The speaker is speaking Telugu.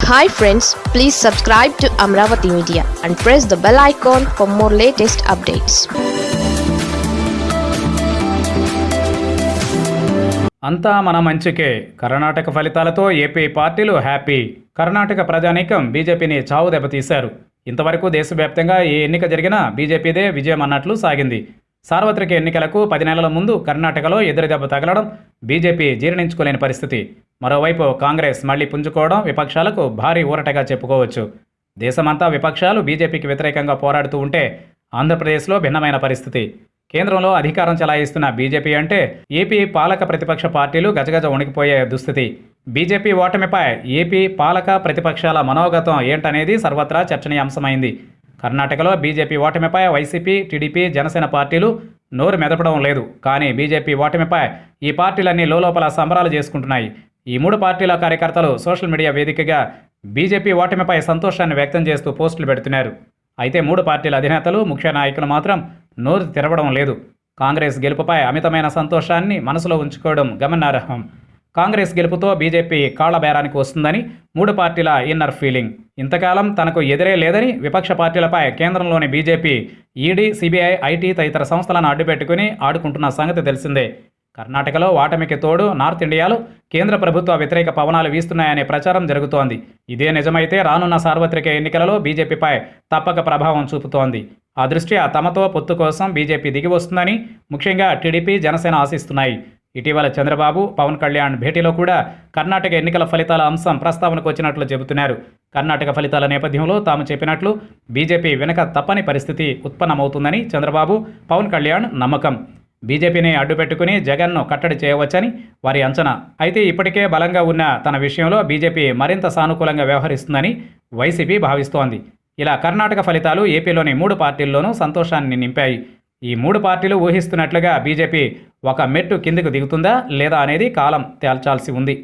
Hi friends please subscribe to Amaravati media and press the bell icon for more latest updates అంతా మన మంచికే. కర్ణాటక ఫలితాలతో ఏపీ పార్టీలు హ్యాపీ. కర్ణాటక ప్రజానీకం బీజేపీని చావు దెబ్బతీశారు. ఇంతవరకు దేశవ్యాప్తంగా ఏ ఎన్నిక జరిగినా బీజేపీదే విజయం అన్నట్లు సాగింది. సార్వత్రిక ఎన్నికలకు పది నెలల ముందు కర్ణాటకలో ఎదురుదెబ్బ తగలడం బీజేపీ జీర్ణించుకోలేని పరిస్థితి. మరోవైపు కాంగ్రెస్ మళ్ళీ పుంజుకోవడం విపక్షాలకు భారీ ఊరటగా చెప్పుకోవచ్చు. దేశమంతా విపక్షాలు బీజేపీకి వ్యతిరేకంగా పోరాడుతూ ఉంటే ఆంధ్రప్రదేశ్లో భిన్నమైన పరిస్థితి. కేంద్రంలో అధికారం చెలాయిస్తున్న బీజేపీ అంటే ఏపీ పాలక ప్రతిపక్ష పార్టీలు గజగజ వణికిపోయే దుస్థితి. బీజేపీ ఓటమిపై ఏపీ పాలక ప్రతిపక్షాల మనోగతం ఏంటనేది సర్వత్రా చర్చనీయాంశమైంది. కర్ణాటకలో బీజేపీ ఓటమిపై వైసీపీ టీడీపీ జనసేన పార్టీలు నోరు మెదపడం లేదు. కానీ బీజేపీ ఓటమిపై ఈ పార్టీలన్నీ లోపల సంబరాలు చేసుకుంటున్నాయి. ఈ మూడు పార్టీల కార్యకర్తలు సోషల్ మీడియా వేదికగా బీజేపీ ఓటమిపై సంతోషాన్ని వ్యక్తం చేస్తూ పోస్టులు పెడుతున్నారు. అయితే మూడు పార్టీల అధినేతలు ముఖ్య నాయకులు మాత్రం నోరు తెరవడం లేదు. కాంగ్రెస్ గెలుపుపై అమితమైన సంతోషాన్ని మనసులో ఉంచుకోవడం గమనార్హం. కాంగ్రెస్ గెలుపుతో బీజేపీ కాళ్ళబేరానికి వస్తుందని మూడు పార్టీల ఇన్నర్ ఫీలింగ్. ఇంతకాలం తనకు ఎదురే లేదని విపక్ష పార్టీలపై కేంద్రంలోని బీజేపీ ఈడీ సిబిఐ ఐటీ తదితర సంస్థలను అడ్డుపెట్టుకుని ఆడుకుంటున్న సంగతి తెలిసిందే. కర్ణాటకలో ఓటమికి తోడు నార్త్ ఇండియాలో కేంద్ర ప్రభుత్వ వ్యతిరేక పవనాలు వీస్తున్నాయనే ప్రచారం జరుగుతోంది. ఇదే నిజమైతే రానున్న సార్వత్రిక ఎన్నికలలో బీజేపీపై తప్పక ప్రభావం చూపుతోంది. ఆ దృష్ట్యా తమతో పొత్తు కోసం బీజేపీ దిగి వస్తుందని ముఖ్యంగా టీడీపీ జనసేన ఆశిస్తున్నాయి. ఇటీవల చంద్రబాబు పవన్ కళ్యాణ్ భేటీలో కూడా కర్ణాటక ఎన్నికల ఫలితాల అంశం ప్రస్తావనకు వచ్చినట్లు చెబుతున్నారు. కర్ణాటక ఫలితాల నేపథ్యంలో తాము చెప్పినట్లు బీజేపీ వెనక తప్పని పరిస్థితి ఉత్పన్నమవుతుందని చంద్రబాబు పవన్ కళ్యాణ్ నమ్మకం. బీజేపీని అడ్డుపెట్టుకుని జగన్ను కట్టడి చేయవచ్చని వారి అంచనా. అయితే ఇప్పటికే బలంగా ఉన్న తన విషయంలో బీజేపీ మరింత సానుకూలంగా వ్యవహరిస్తుందని వైసీపీ భావిస్తోంది. ఇలా కర్ణాటక ఫలితాలు ఏపీలోని మూడు పార్టీల్లోనూ సంతోషాన్ని నింపాయి. ఈ మూడు పార్టీలు ఊహిస్తున్నట్లుగా బీజేపీ ఒక మెట్టు కిందకు దిగుతుందా లేదా అనేది కాలం తేల్చాల్సి ఉంది.